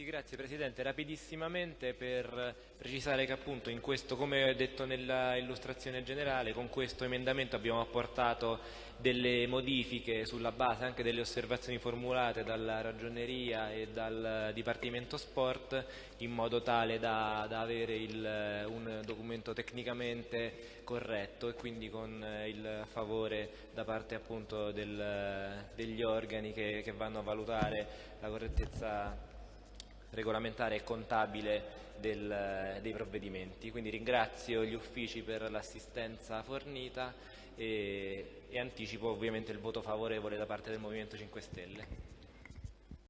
Sì, grazie Presidente. Rapidissimamente per precisare che appunto in questo, come ho detto nella illustrazione generale, con questo emendamento abbiamo apportato delle modifiche sulla base anche delle osservazioni formulate dalla Ragioneria e dal Dipartimento Sport in modo tale da, da avere il, un documento tecnicamente corretto e quindi con il favore da parte appunto del, degli organi che, che vanno a valutare la correttezza regolamentare e contabile del, dei provvedimenti. Quindi ringrazio gli uffici per l'assistenza fornita e, e anticipo ovviamente il voto favorevole da parte del Movimento 5 Stelle.